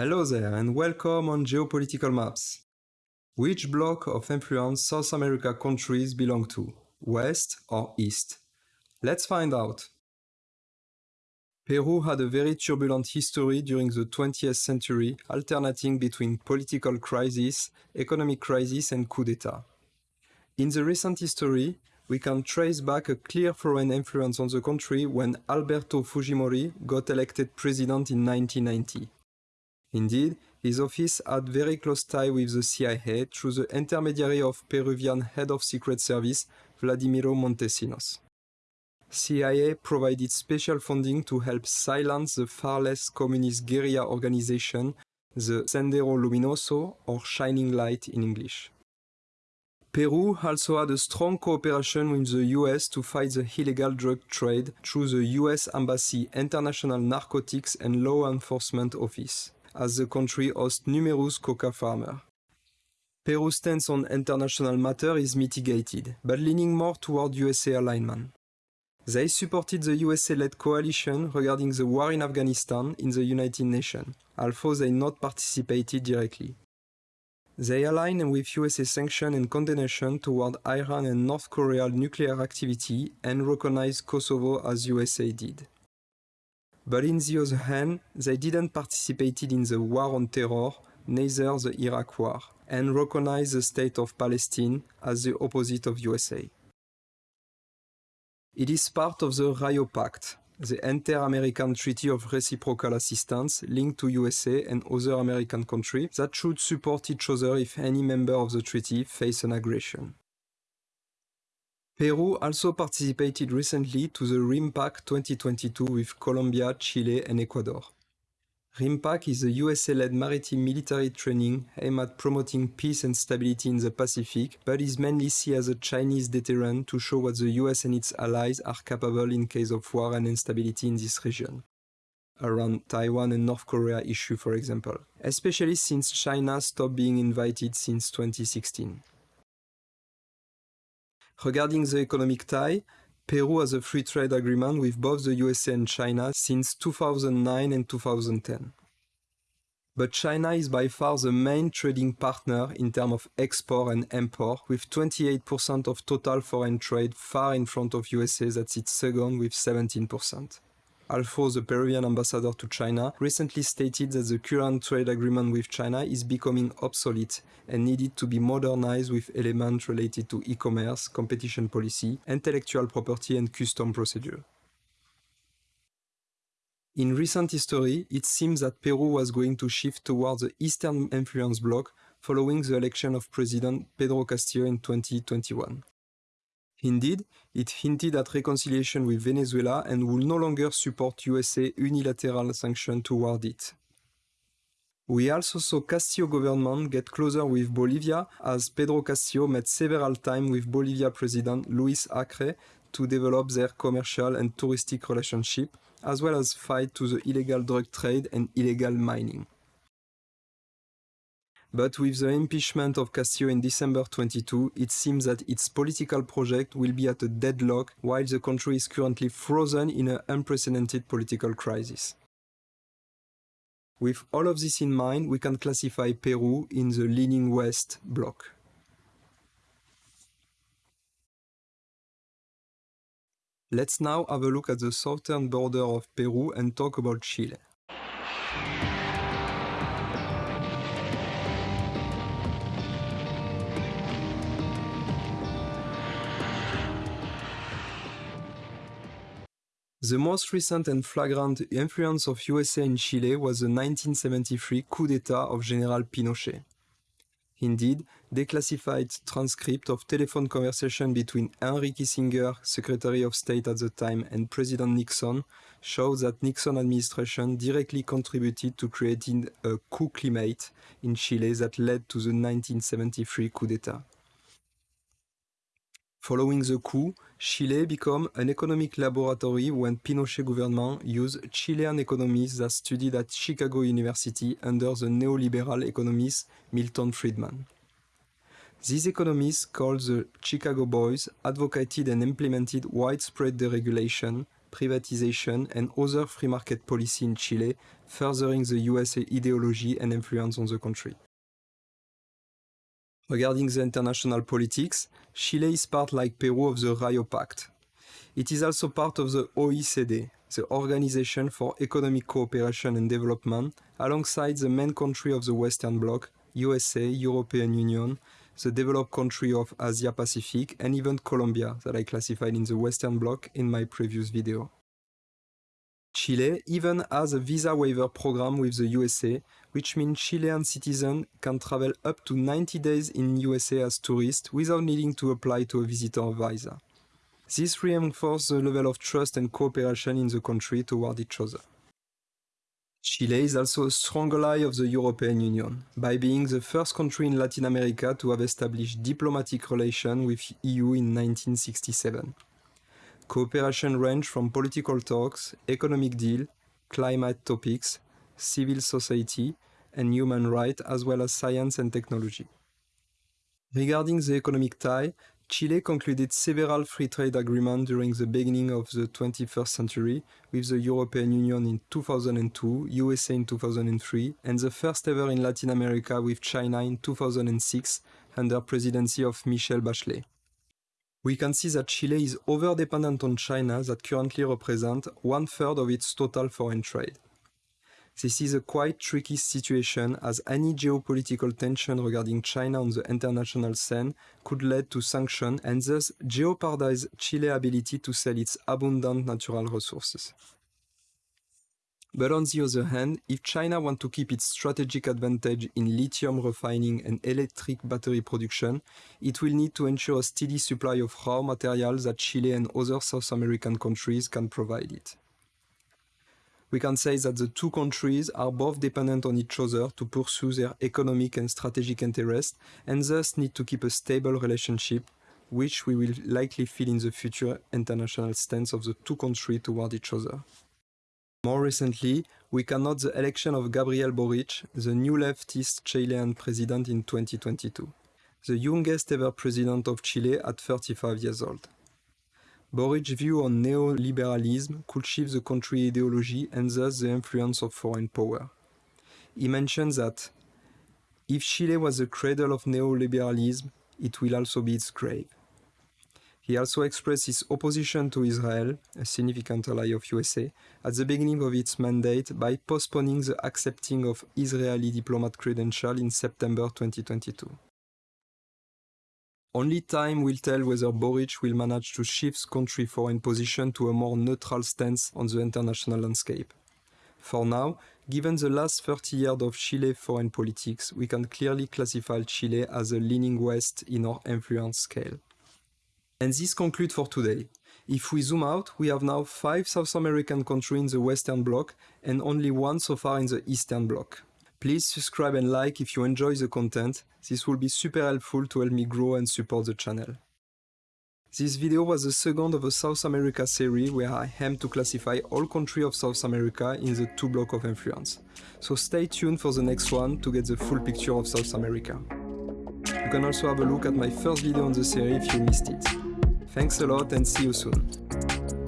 Hello there and welcome on Geopolitical Maps. Which block of influence South America countries belong to, West or East? Let's find out. Peru had a very turbulent history during the 20th century, alternating between political crisis, economic crisis and coup d'etat. In the recent history, we can trace back a clear foreign influence on the country when Alberto Fujimori got elected president in 1990. Indeed, his office had very close tie with the CIA through the intermediary of Peruvian head of secret service Vladimiro Montesinos. CIA provided special funding to help silence the far less communist guerrilla organization, the Sendero Luminoso, or Shining Light in English. Peru also had a strong cooperation with the US to fight the illegal drug trade through the US Embassy International Narcotics and Law Enforcement Office, as the country hosts numerous coca farmers. Peru's stance on international matter is mitigated, but leaning more toward USA alignment. They supported the USA-led coalition regarding the war in Afghanistan in the United Nations, although they not participated directly. They align with USA sanction and condemnation toward Iran and North Korea nuclear activity and recognize Kosovo as USA did. But in the other hand, they didn't participate in the war on terror, neither the Iraq war, and recognize the state of Palestine as the opposite of USA. It is part of the Rio Pact, the Inter-American Treaty of Reciprocal Assistance linked to USA and other American countries that should support each other if any member of the treaty face an aggression. Peru also participated recently to the RIMPAC 2022 with Colombia, Chile and Ecuador. RIMPAC is a USA-led maritime military training aimed at promoting peace and stability in the Pacific, but is mainly seen as a Chinese deterrent to show what the US and its allies are capable in case of war and instability in this region. Around Taiwan and North Korea issue, for example, especially since China stopped being invited since 2016. Regarding the economic tie, Peru has a free trade agreement with both the USA and China since 2009 and 2010. But China is by far the main trading partner in terms of export and import, with 28% of total foreign trade far in front of USA that sits second with 17. Although the Peruvian ambassador to China recently stated that the current trade agreement with China is becoming obsolete and needed to be modernized with elements related to e-commerce, competition policy, intellectual property and custom procedure. In recent history, it seems that Peru was going to shift towards the Eastern influence bloc following the election of President Pedro Castillo in 2021. Indeed, it hinted at reconciliation with Venezuela and will no longer support USA unilateral sanctions toward it. We also saw Castillo government get closer with Bolivia as Pedro Castillo met several times with Bolivia President Luis Acre to develop their commercial and touristic relationship, as well as fight to the illegal drug trade and illegal mining. But with the impeachment of Castillo in December 22, it seems that its political project will be at a deadlock while the country is currently frozen in an unprecedented political crisis. With all of this in mind, we can classify Peru in the leaning west bloc. Let's now have a look at the southern border of Peru and talk about Chile. The most recent and flagrant influence of USA in Chile was the 1973 coup d'etat of General Pinochet. Indeed, declassified transcript of telephone conversation between Henry Kissinger, Secretary of State at the time, and President Nixon shows that Nixon administration directly contributed to creating a coup climate in Chile that led to the 1973 coup d'etat. Following the coup, Chile became an economic laboratory when Pinochet government used Chilean economists that studied at Chicago University under the neoliberal economist Milton Friedman. These economists, called the Chicago Boys, advocated and implemented widespread deregulation, privatization and other free market policy in Chile, furthering the US ideology and influence on the country. Regarding the international politics, Chile is part like Peru of the Rio Pact. It is also part of the OECD, the Organization for Economic Cooperation and Development, alongside the main country of the Western Bloc, USA, European Union, the developed country of Asia Pacific, and even Colombia that I classified in the Western Bloc in my previous video. Chile even has a visa waiver program with the USA, which means Chilean citizens can travel up to 90 days in USA as tourists without needing to apply to a visitor visa. This reinforces the level of trust and cooperation in the country toward each other. Chile is also a strong ally of the European Union, by being the first country in Latin America to have established diplomatic relations with EU in 1967. Cooperation range from political talks, economic deal, climate topics, civil society, and human rights, as well as science and technology. Regarding the economic tie, Chile concluded several free trade agreements during the beginning of the 21st century with the European Union in 2002, USA in 2003, and the first ever in Latin America with China in 2006 under presidency of Michelle Bachelet. We can see that Chile is over-dependent on China that currently represents one-third of its total foreign trade. This is a quite tricky situation as any geopolitical tension regarding China on the international scene could lead to sanctions and thus jeopardize Chile's ability to sell its abundant natural resources. But on the other hand, if China wants to keep its strategic advantage in lithium refining and electric battery production, it will need to ensure a steady supply of raw materials that Chile and other South American countries can provide it we can say that the two countries are both dependent on each other to pursue their economic and strategic interests and thus need to keep a stable relationship, which we will likely feel in the future international stance of the two countries toward each other. More recently, we can note the election of Gabriel Boric, the new leftist Chilean president in 2022, the youngest ever president of Chile at 35 years old. Boric's view on neoliberalism could shift the country ideology and thus the influence of foreign power. He mentioned that if Chile was the cradle of neoliberalism, it will also be its grave. He also expressed his opposition to Israel, a significant ally of USA, at the beginning of its mandate by postponing the accepting of Israeli diplomat credential in September 2022. Only time will tell whether Boric will manage to shift country foreign position to a more neutral stance on the international landscape. For now, given the last 30 years of Chile foreign politics, we can clearly classify Chile as a leaning west in our influence scale. And this concludes for today. If we zoom out, we have now five South American countries in the Western Bloc and only one so far in the Eastern Bloc. Please subscribe and like if you enjoy the content, this will be super helpful to help me grow and support the channel. This video was the second of a South America series where I aim to classify all countries of South America in the two blocks of influence. So stay tuned for the next one to get the full picture of South America. You can also have a look at my first video on the series if you missed it. Thanks a lot and see you soon.